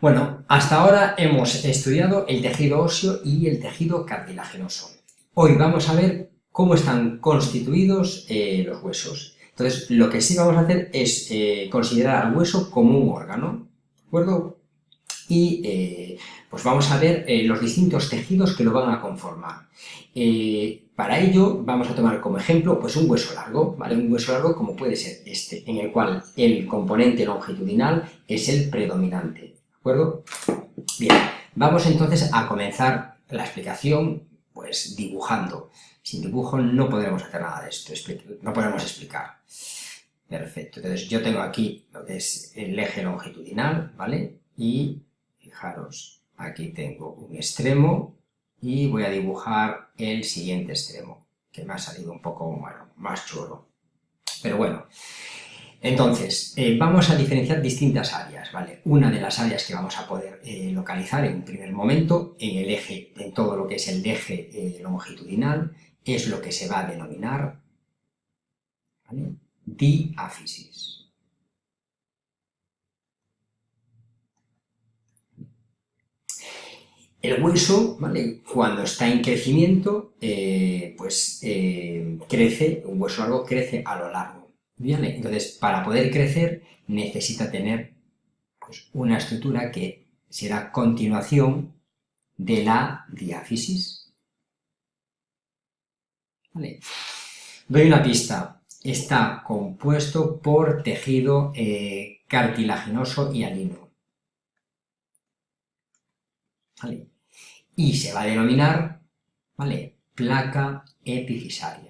Bueno, hasta ahora hemos estudiado el tejido óseo y el tejido cartilaginoso. Hoy vamos a ver cómo están constituidos eh, los huesos. Entonces, lo que sí vamos a hacer es eh, considerar al hueso como un órgano, ¿de acuerdo? Y eh, pues vamos a ver los distintos tejidos que lo van a conformar. para ello vamos a tomar como ejemplo pues un hueso largo, ¿vale? Un hueso largo como puede ser este, en el cual el componente longitudinal es el predominante, ¿de acuerdo? Bien, vamos entonces a comenzar la explicación pues dibujando. Sin dibujo no podremos hacer nada de esto, no podemos explicar. Perfecto, entonces yo tengo aquí lo que es el eje longitudinal, ¿vale? Y fijaros, aquí tengo un extremo y voy a dibujar el siguiente extremo, que me ha salido un poco, bueno, más chulo. Pero bueno, entonces, eh, vamos a diferenciar distintas áreas, ¿vale? Una de las áreas que vamos a poder eh, localizar en un primer momento, en el eje, en todo lo que es el eje eh, longitudinal, es lo que se va a denominar diáfisis. El hueso, ¿vale? cuando está en crecimiento, pues crece, un hueso largo crece a lo largo entonces, para poder crecer necesita tener pues, una estructura que será continuación de la diáfisis. Doy una pista. Está compuesto por tejido eh, cartilaginoso y alino. Y se va a denominar ¿vale? placa epifisaria.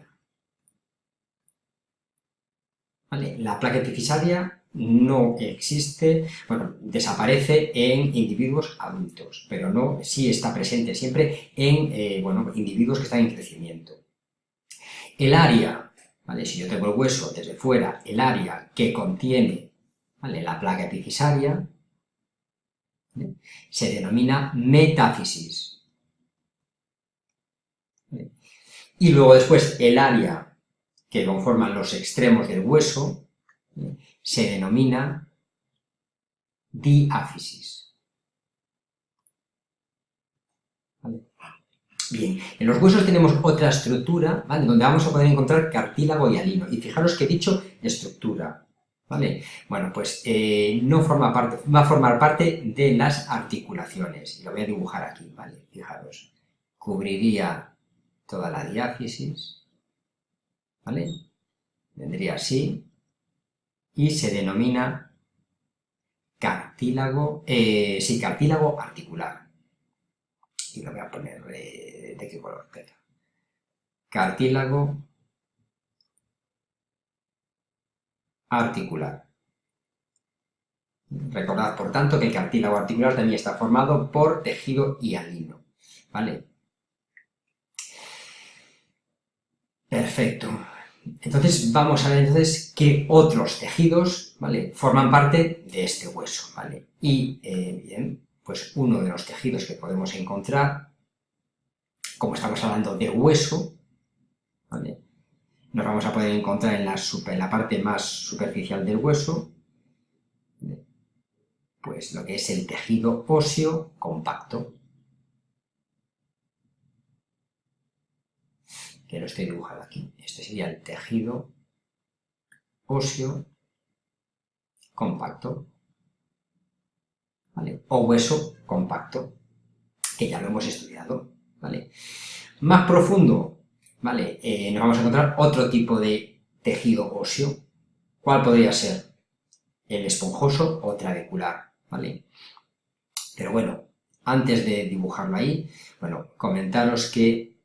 La placa epifisaria no existe, bueno, desaparece en individuos adultos, pero no, sí está presente siempre en, eh, bueno, individuos que están en crecimiento. El área, ¿vale? si yo tengo el hueso desde fuera, el área que contiene la placa epifisaria, se denomina metáfisis. Y luego después el área que conforman los extremos del hueso, se denomina diáfisis. Bien, en los huesos tenemos otra estructura. Donde vamos a poder encontrar cartílago y alino. Y fijaros que he dicho estructura, ¿vale? Bueno, pues eh, no forma parte, va a formar parte de las articulaciones. Lo voy a dibujar aquí, ¿vale? Fijaros. Cubriría toda la diáfisis, ¿vale? Vendría así y se denomina cartílago, eh, sí, cartílago articular. Y lo voy a poner de, qué color queda. Cartílago articular. Recordad, por tanto, que el cartílago articular también está formado por tejido hialino, ¿vale? Perfecto. Entonces vamos a ver entonces qué otros tejidos, ¿vale? Forman parte de este hueso, ¿vale? Y, eh, bien, pues uno de los tejidos que podemos encontrar, como estamos hablando de hueso, ¿vale? Nos vamos a poder encontrar en la, en la parte más superficial del hueso, pues lo que es el tejido óseo compacto, que lo estoy dibujando aquí. Este sería el tejido óseo compacto. O hueso compacto, que ya lo hemos estudiado, ¿vale? Más profundo, ¿vale? Eh, nos vamos a encontrar otro tipo de tejido óseo. ¿Cuál podría ser? El esponjoso o trabecular, ¿vale? Pero bueno, antes de dibujarlo ahí, bueno, comentaros que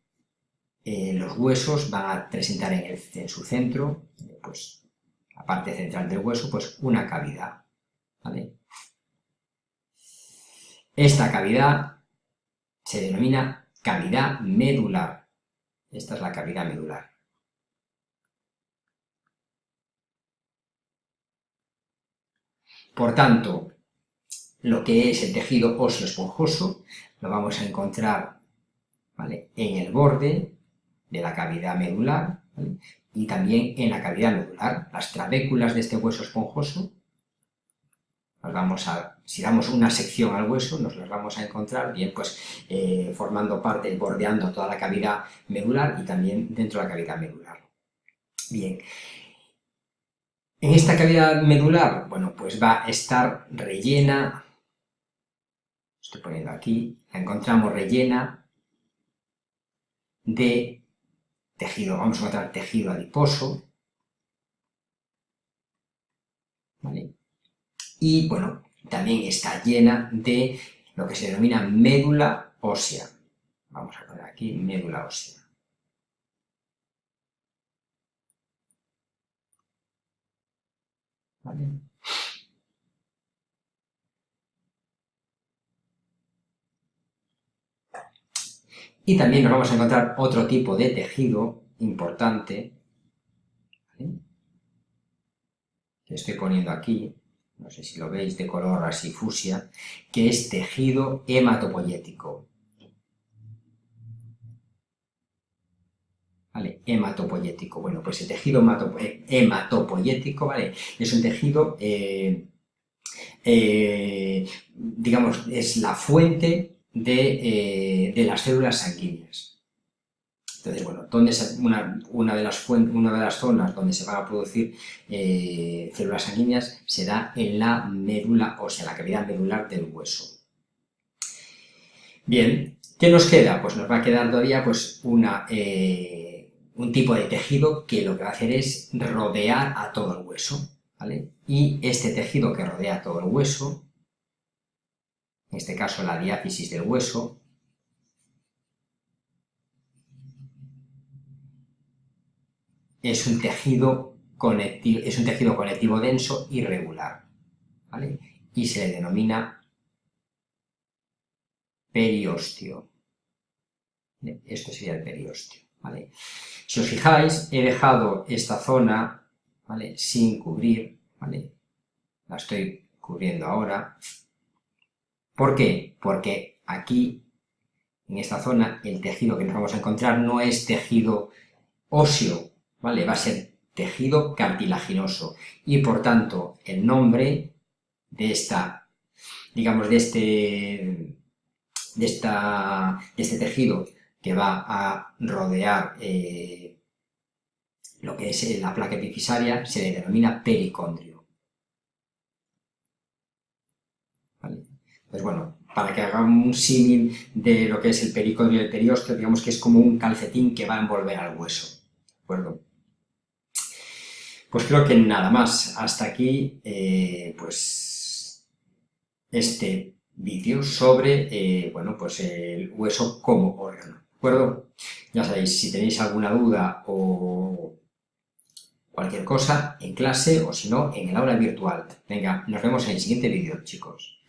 eh, los huesos van a presentar en, su centro, pues, la parte central del hueso, pues una cavidad, Esta cavidad se denomina cavidad medular. Esta es la cavidad medular. Por tanto, lo que es el tejido óseo esponjoso lo vamos a encontrar en el borde de la cavidad medular y también en la cavidad medular. Las trabéculas de este hueso esponjoso vamos a, si damos una sección al hueso, nos las vamos a encontrar bien pues eh, formando parte, bordeando toda la cavidad medular y también dentro de la cavidad medular. Bien, en esta cavidad medular, bueno, pues va a estar rellena, estoy poniendo aquí, la encontramos rellena de tejido, vamos a tejido adiposo, ¿vale? Y, bueno, también está llena de lo que se denomina médula ósea. Vamos a poner aquí médula ósea. ¿Vale? Y también nos vamos a encontrar otro tipo de tejido importante, que estoy poniendo aquí, no sé si lo veis, de color así fusia, que es tejido hematopoyético. ¿Vale? Hematopoyético. Bueno, pues el tejido eh, hematopoyético, ¿vale? Es un tejido, eh, eh, digamos, es la fuente de, las células sanguíneas. Entonces, bueno, una, una, de las una, de las zonas donde se van a producir eh, células sanguíneas será en la médula ósea, la cavidad medular del hueso. Bien, ¿qué nos queda? Pues nos va a quedar todavía pues, una, eh, un tipo de tejido que lo que va a hacer es rodear a todo el hueso. ¿vale? Y este tejido que rodea todo el hueso, en este caso la diáfisis del hueso, es un tejido conectivo, es un tejido conectivo denso irregular, ¿vale? Y se le denomina periostio. Esto sería el periostio, ¿vale? Si os fijáis, he dejado esta zona, ¿vale? Sin cubrir, ¿vale? La estoy cubriendo ahora. ¿Por qué? Porque aquí, en esta zona, el tejido que nos vamos a encontrar no es tejido óseo, ¿vale? Va a ser tejido cartilaginoso y por tanto el nombre de esta, digamos, de este, de esta, este tejido que va a rodear eh, lo que es la placa epifisaria se le denomina pericondrio. ¿Vale? Pues bueno, para que hagamos un símil de lo que es el pericondrio y el periósteo, digamos que es como un calcetín que va a envolver al hueso. ¿De acuerdo? Pues creo que nada más. Hasta aquí, eh, pues, este vídeo sobre, eh, bueno, pues el hueso como órgano. ¿De acuerdo? Ya sabéis, si tenéis alguna duda o cualquier cosa en clase o si no, en el aula virtual. Venga, nos vemos en el siguiente vídeo, chicos.